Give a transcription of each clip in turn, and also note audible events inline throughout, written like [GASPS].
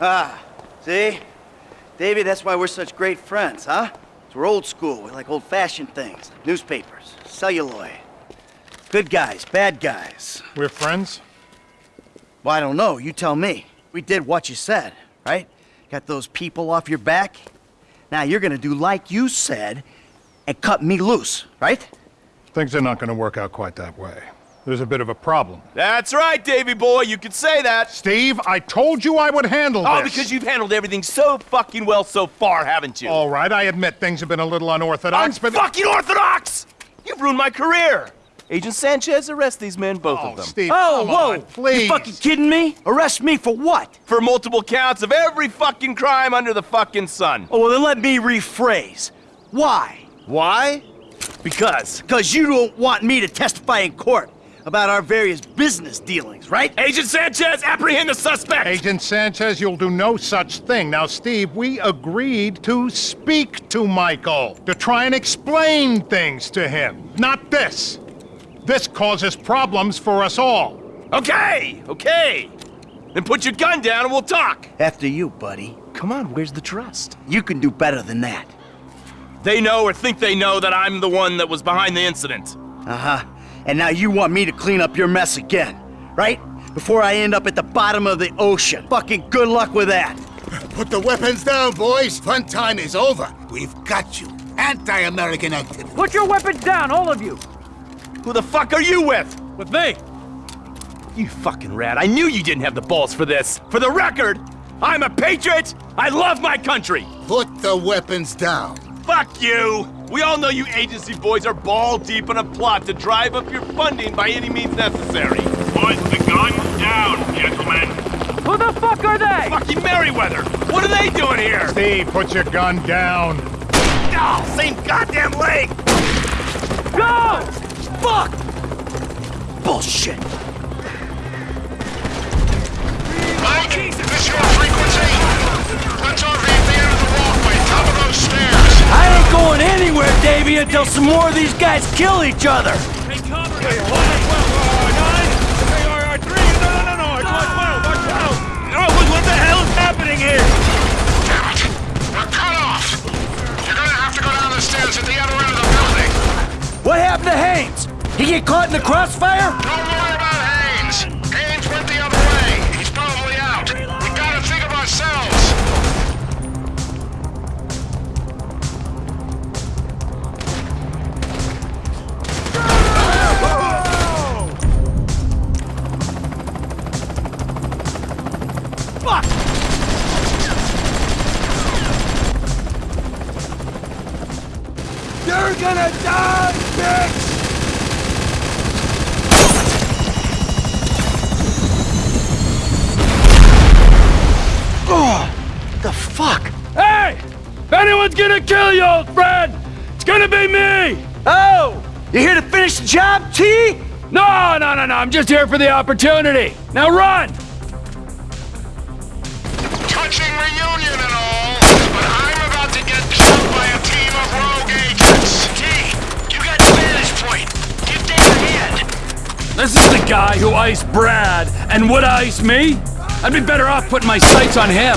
Ah, see? Davy, that's why we're such great friends, huh? we're old school. We like old-fashioned things. Newspapers, celluloid. Good guys, bad guys. We're friends? Well, I don't know. You tell me. We did what you said, right? Got those people off your back? Now you're gonna do like you said and cut me loose, right? Things are not gonna work out quite that way. There's a bit of a problem. That's right, Davy boy, you could say that. Steve, I told you I would handle Oh, this. because you've handled everything so fucking well so far, haven't you? All right, I admit things have been a little unorthodox, but... fucking orthodox! You've ruined my career. Agent Sanchez, arrest these men, both Oh, of them. Steve, Oh, come whoa! on, please. You fucking kidding me? Arrest me for what? For multiple counts of every fucking crime under the fucking sun. Oh, well, then let me rephrase. Why? Why? Because. Because you don't want me to testify in court about our various business dealings, right? Agent Sanchez, apprehend the suspect! Agent Sanchez, you'll do no such thing. Now, Steve, we agreed to speak to Michael, to try and explain things to him. Not this. This causes problems for us all. Okay, okay. Then put your gun down and we'll talk. After you, buddy. Come on, where's the trust? You can do better than that. They know or think they know that I'm the one that was behind the incident. Uh-huh. And now you want me to clean up your mess again, right? Before I end up at the bottom of the ocean. Fucking good luck with that. Put the weapons down, boys. Fun time is over. We've got you. Anti-American activity. Put your weapons down, all of you! Who the fuck are you with? With me! You fucking rat. I knew you didn't have the balls for this. For the record, I'm a patriot. I love my country. Put the weapons down. Fuck you. We all know you agency boys are ball deep in a plot to drive up your funding by any means necessary. Put the gun down, gentlemen. Who the fuck are they? Fucking Merryweather. What are they doing here? Steve, put your gun down. Oh, same goddamn leg. Go! Fuck! Bullshit. Until some more of these guys kill each other. Hey, cover! Hey, what? No, no, no, no! No, the hell is happening here? Damn it. We're cut off. You're gonna have to go down the stairs at the other end of the building. What happened to Haines? He get caught in the crossfire? Worry the fuck? Hey! If anyone's gonna kill you, old friend, it's gonna be me! Oh! You here to finish the job, T? No, no, no, no, I'm just here for the opportunity. Now run! Touching reunion and all, but I'm about to get killed by a team of rogue agents. T, you got the vantage point. Get there ahead. This is the guy who iced Brad and would ice me? I'd be better off putting my sights on him.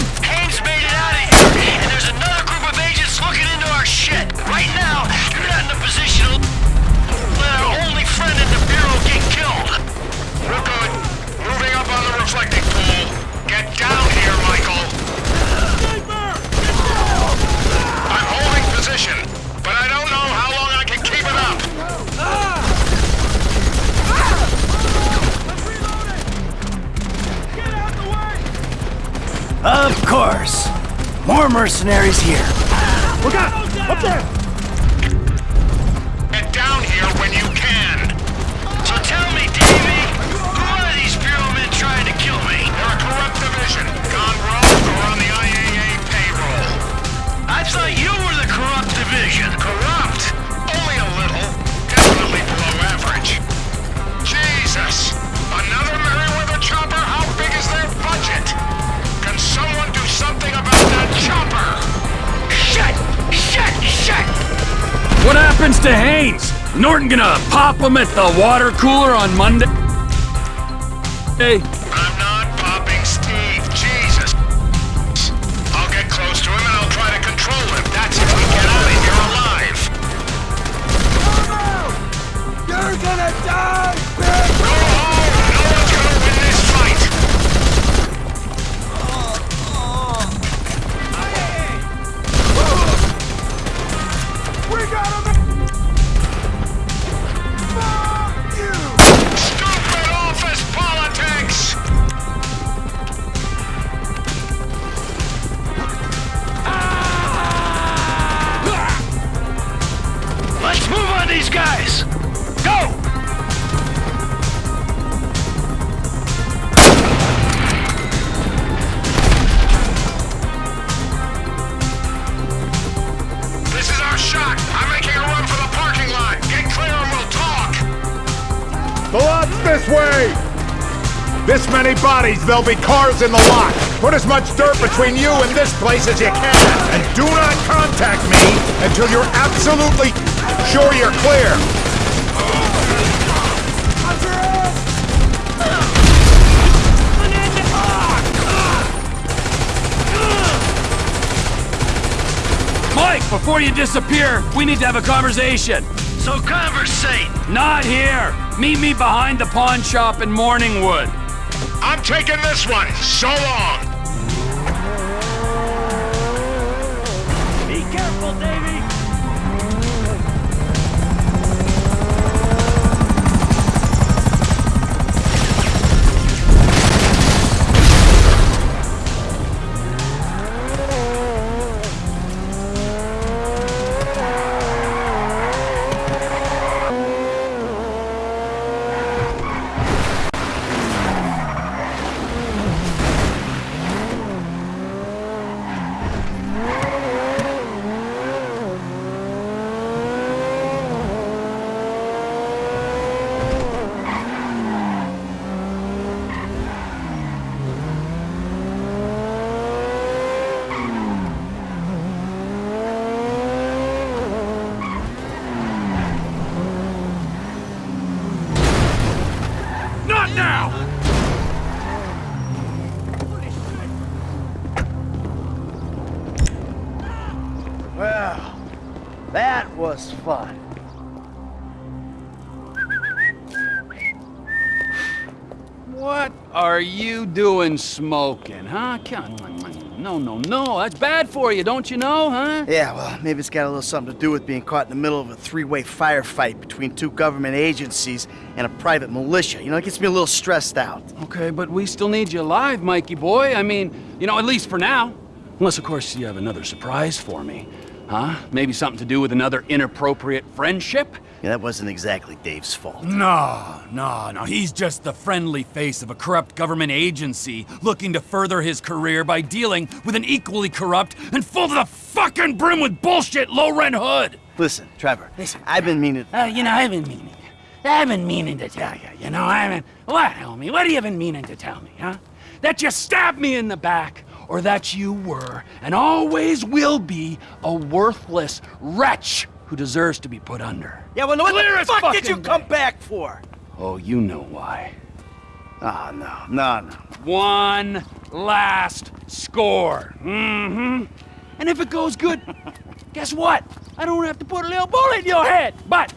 Of course. More mercenaries here. Look out! Up there! Get down here when you can. So tell me, Davey, who are these Bureau men trying to kill me? They're a corrupt division, gone rogue or on the IAA payroll. I thought you were the corrupt division. To Haines? Norton gonna pop him at the water cooler on Monday? Hey, I'm not popping Steve. Jesus. I'll get close to him and I'll try to control him. That's if we get out of here alive. You're gonna die, this way! This many bodies, there'll be cars in the lot. Put as much dirt between you and this place as you can. And do not contact me until you're absolutely sure you're clear. Mike, before you disappear, we need to have a conversation. So conversate! Not here. Meet me behind the pawn shop in Morningwood. I'm taking this one! So long! Be careful, Davy. What are you doing smoking, huh? No, no, no. That's bad for you, don't you know, huh? Yeah, well, maybe it's got a little something to do with being caught in the middle of a three-way firefight between two government agencies and a private militia. You know, it gets me a little stressed out. Okay, but we still need you alive, Mikey boy. I mean, you know, at least for now. Unless, of course, you have another surprise for me. Huh? Maybe something to do with another inappropriate friendship? Yeah, that wasn't exactly Dave's fault. No, no, no. He's just the friendly face of a corrupt government agency looking to further his career by dealing with an equally corrupt and full to the fucking brim with bullshit low rent hood. Listen, Trevor, listen, I've been meaning... Uh, you know, I've been meaning. I've been meaning to tell you, you know, I mean, what, homie? What have you been meaning to tell me, huh? That you stabbed me in the back, or that you were, and always will be, a worthless wretch who deserves to be put under. Yeah, well, what Clear the fuck did you come day. back for? Oh, you know why. Oh, no, no, no. One last score. Mm-hmm. And if it goes good, [LAUGHS] guess what? I don't have to put a little bullet in your head. But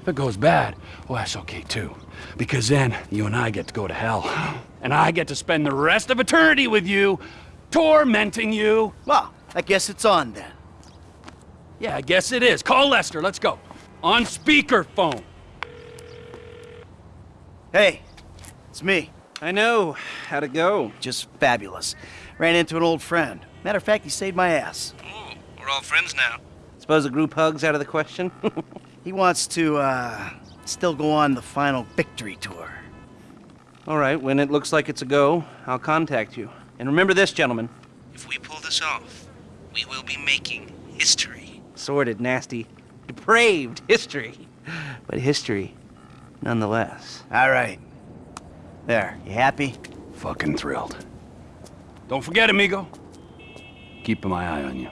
if it goes bad, well, that's okay too. Because then you and I get to go to hell. [GASPS] And I get to spend the rest of eternity with you, tormenting you. Well, I guess it's on then. Yeah, I guess it is. Call Lester. Let's go. On speakerphone. Hey, it's me. I know. How'd it go? Just fabulous. Ran into an old friend. Matter of fact, he saved my ass. Ooh, we're all friends now. Suppose a group hug's out of the question? [LAUGHS] He wants to, uh, still go on the final victory tour. all right, when it looks like it's a go, I'll contact you. And remember this, gentlemen. If we pull this off, we will be making history. Sordid, nasty, depraved history. But history, nonetheless. All right. There, you happy? Fucking thrilled. Don't forget, amigo. Keeping my eye on you.